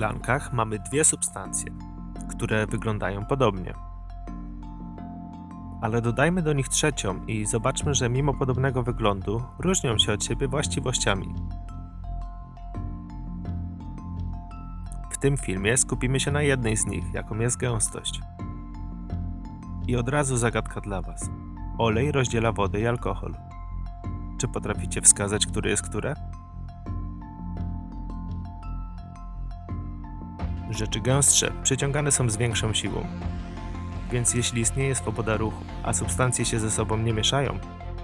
szklankach mamy dwie substancje, które wyglądają podobnie. Ale dodajmy do nich trzecią i zobaczmy, że mimo podobnego wyglądu różnią się od siebie właściwościami. W tym filmie skupimy się na jednej z nich, jaką jest gęstość. I od razu zagadka dla Was. Olej rozdziela wodę i alkohol. Czy potraficie wskazać, który jest które? Rzeczy gęstsze przyciągane są z większą siłą. Więc jeśli istnieje swoboda ruchu, a substancje się ze sobą nie mieszają,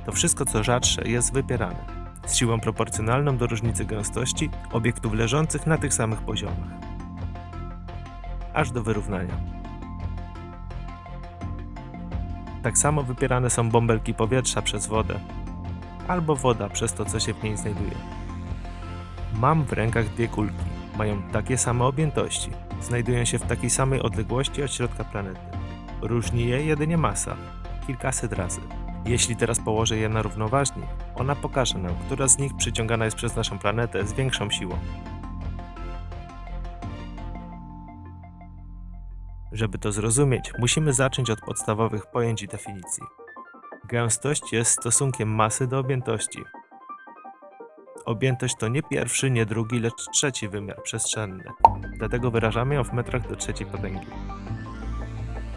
to wszystko co rzadsze jest wypierane, z siłą proporcjonalną do różnicy gęstości obiektów leżących na tych samych poziomach. Aż do wyrównania. Tak samo wypierane są bąbelki powietrza przez wodę, albo woda przez to, co się w niej znajduje. Mam w rękach dwie kulki. Mają takie same objętości. Znajdują się w takiej samej odległości od środka planety. Różni je jedynie masa. Kilkaset razy. Jeśli teraz położę je na równoważnik, ona pokaże nam, która z nich przyciągana jest przez naszą planetę z większą siłą. Żeby to zrozumieć, musimy zacząć od podstawowych pojęć i definicji. Gęstość jest stosunkiem masy do objętości. Objętość to nie pierwszy, nie drugi, lecz trzeci wymiar przestrzenny. Dlatego wyrażamy ją w metrach do trzeciej potęgi.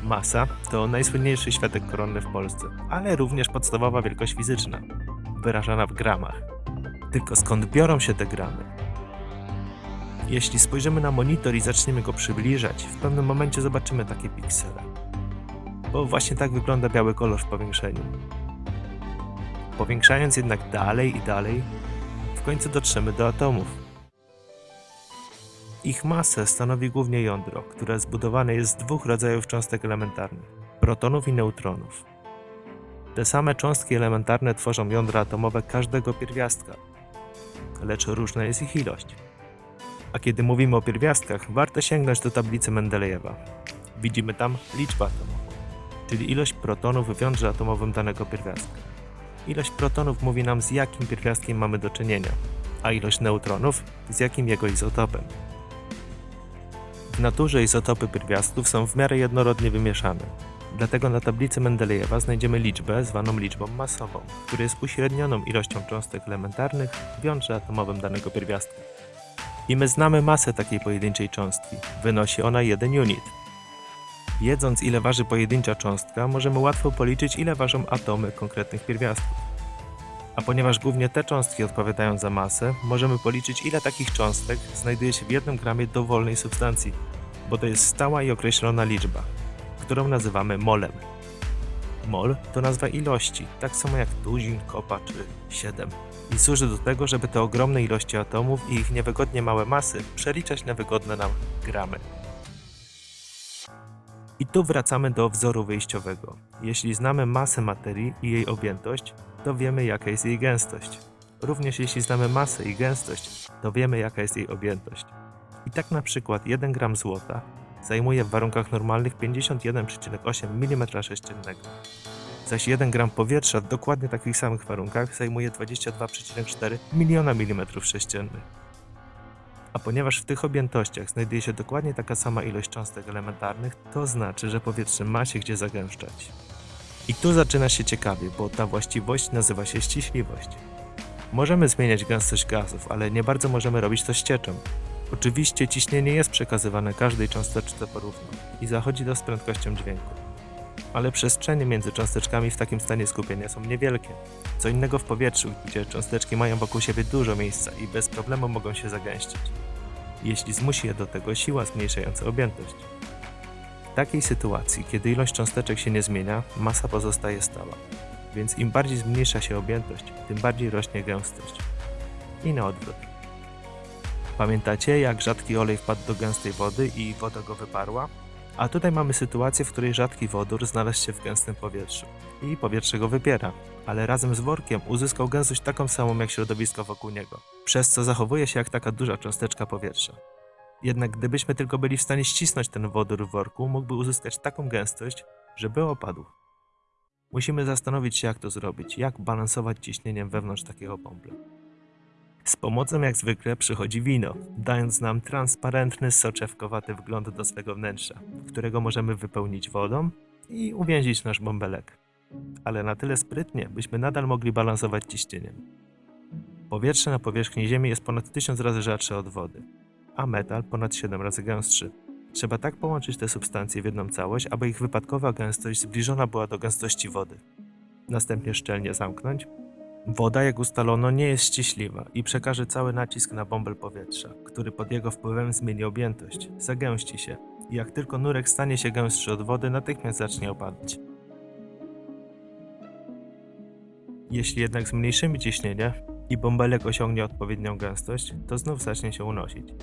Masa to najsłynniejszy światek koronny w Polsce, ale również podstawowa wielkość fizyczna, wyrażana w gramach. Tylko skąd biorą się te gramy? Jeśli spojrzymy na monitor i zaczniemy go przybliżać, w pewnym momencie zobaczymy takie piksele. Bo właśnie tak wygląda biały kolor w powiększeniu. Powiększając jednak dalej i dalej, w końcu dotrzemy do atomów. Ich masę stanowi głównie jądro, które zbudowane jest z dwóch rodzajów cząstek elementarnych protonów i neutronów. Te same cząstki elementarne tworzą jądra atomowe każdego pierwiastka, lecz różna jest ich ilość. A kiedy mówimy o pierwiastkach, warto sięgnąć do tablicy Mendelejewa. Widzimy tam liczbę atomową, czyli ilość protonów w jądrze atomowym danego pierwiastka. Ilość protonów mówi nam z jakim pierwiastkiem mamy do czynienia, a ilość neutronów z jakim jego izotopem. W naturze izotopy pierwiastków są w miarę jednorodnie wymieszane. Dlatego na tablicy Mendelejewa znajdziemy liczbę zwaną liczbą masową, która jest uśrednioną ilością cząstek elementarnych w jądrze atomowym danego pierwiastka. I my znamy masę takiej pojedynczej cząstki. Wynosi ona 1 unit. Wiedząc ile waży pojedyncza cząstka, możemy łatwo policzyć ile ważą atomy konkretnych pierwiastków. A ponieważ głównie te cząstki odpowiadają za masę, możemy policzyć ile takich cząstek znajduje się w jednym gramie dowolnej substancji, bo to jest stała i określona liczba, którą nazywamy molem. Mol to nazwa ilości, tak samo jak tuzin, kopa czy 7. I służy do tego, żeby te ogromne ilości atomów i ich niewygodnie małe masy przeliczać na wygodne nam gramy. I tu wracamy do wzoru wyjściowego. Jeśli znamy masę materii i jej objętość, to wiemy jaka jest jej gęstość. Również jeśli znamy masę i gęstość, to wiemy jaka jest jej objętość. I tak na przykład 1 gram złota zajmuje w warunkach normalnych 51,8 mm3, zaś 1 gram powietrza w dokładnie takich samych warunkach zajmuje 22,4 miliona mm3. A ponieważ w tych objętościach znajduje się dokładnie taka sama ilość cząstek elementarnych, to znaczy, że powietrze ma się gdzie zagęszczać. I tu zaczyna się ciekawie, bo ta właściwość nazywa się ściśliwość. Możemy zmieniać gęstość gazów, ale nie bardzo możemy robić to z cieczą. Oczywiście ciśnienie jest przekazywane każdej cząsteczce porówno i zachodzi to z prędkością dźwięku. Ale przestrzenie między cząsteczkami w takim stanie skupienia są niewielkie. Co innego w powietrzu, gdzie cząsteczki mają wokół siebie dużo miejsca i bez problemu mogą się zagęścić, jeśli zmusi je do tego siła zmniejszająca objętość. W takiej sytuacji, kiedy ilość cząsteczek się nie zmienia, masa pozostaje stała, więc im bardziej zmniejsza się objętość, tym bardziej rośnie gęstość. I na odwrót. Pamiętacie, jak rzadki olej wpadł do gęstej wody i woda go wyparła? A tutaj mamy sytuację, w której rzadki wodór znalazł się w gęstym powietrzu i powietrze go wypiera, ale razem z workiem uzyskał gęstość taką samą jak środowisko wokół niego, przez co zachowuje się jak taka duża cząsteczka powietrza. Jednak gdybyśmy tylko byli w stanie ścisnąć ten wodór w worku, mógłby uzyskać taką gęstość, żeby opadł. Musimy zastanowić się, jak to zrobić, jak balansować ciśnieniem wewnątrz takiego bąbla. Z pomocą jak zwykle przychodzi wino, dając nam transparentny, soczewkowaty wgląd do swego wnętrza, którego możemy wypełnić wodą i uwięzić nasz bąbelek. Ale na tyle sprytnie, byśmy nadal mogli balansować ciśnieniem. Powietrze na powierzchni Ziemi jest ponad 1000 razy rzadsze od wody, a metal ponad 7 razy gęstszy. Trzeba tak połączyć te substancje w jedną całość, aby ich wypadkowa gęstość zbliżona była do gęstości wody. Następnie szczelnie zamknąć. Woda, jak ustalono, nie jest ściśliwa i przekaże cały nacisk na bąbel powietrza, który pod jego wpływem zmieni objętość, zagęści się i jak tylko nurek stanie się gęstszy od wody, natychmiast zacznie opadać. Jeśli jednak zmniejszymy ciśnienie i bąbelek osiągnie odpowiednią gęstość, to znów zacznie się unosić.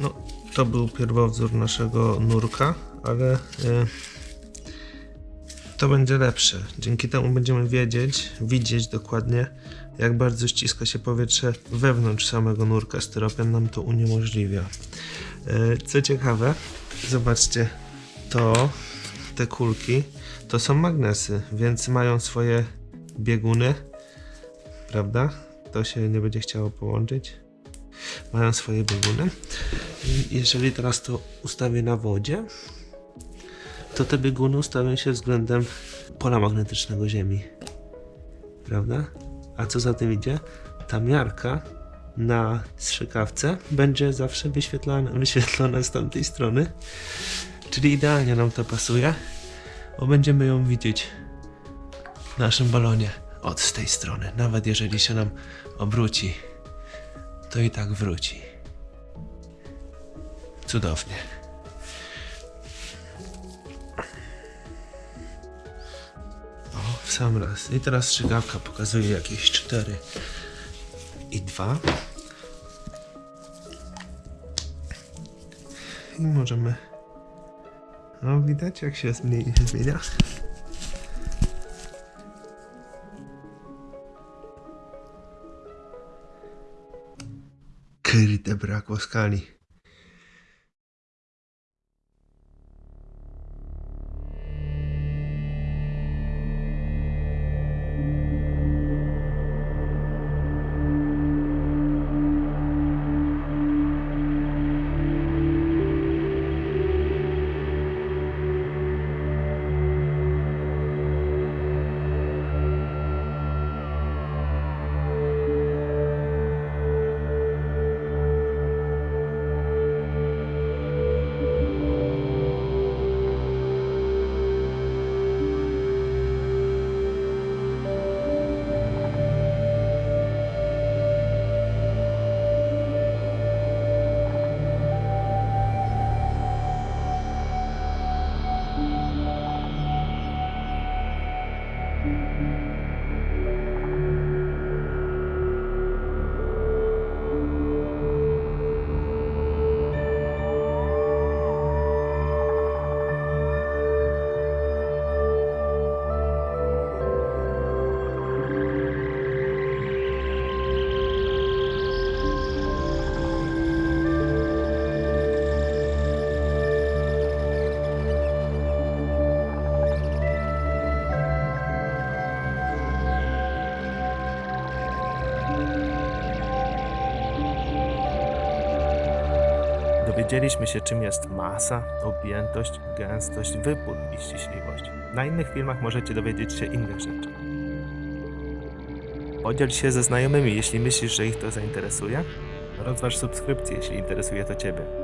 No, to był pierwowzór naszego nurka, ale e, to będzie lepsze. Dzięki temu będziemy wiedzieć, widzieć dokładnie, jak bardzo ściska się powietrze wewnątrz samego nurka. Styropian nam to uniemożliwia. E, co ciekawe, zobaczcie, to te kulki to są magnesy, więc mają swoje bieguny, prawda? To się nie będzie chciało połączyć. Mają swoje bieguny. Jeżeli teraz to ustawię na wodzie, to te bieguny ustawią się względem pola magnetycznego Ziemi. Prawda? A co za tym idzie? Ta miarka na strzykawce będzie zawsze wyświetlana, wyświetlona z tamtej strony. Czyli idealnie nam to pasuje, bo będziemy ją widzieć w naszym balonie od tej strony. Nawet jeżeli się nam obróci, to i tak wróci. Cudownie. Sam raz. I teraz strzygawka pokazuje jakieś 4 i 2. I możemy. No, widać jak się zmieni- zmienia. Kurde, brakło skali. Dowiedzieliśmy się, czym jest masa, objętość, gęstość, wypór i ściśliwość. Na innych filmach możecie dowiedzieć się innych rzeczy. Podziel się ze znajomymi, jeśli myślisz, że ich to zainteresuje. Rozważ subskrypcję, jeśli interesuje to Ciebie.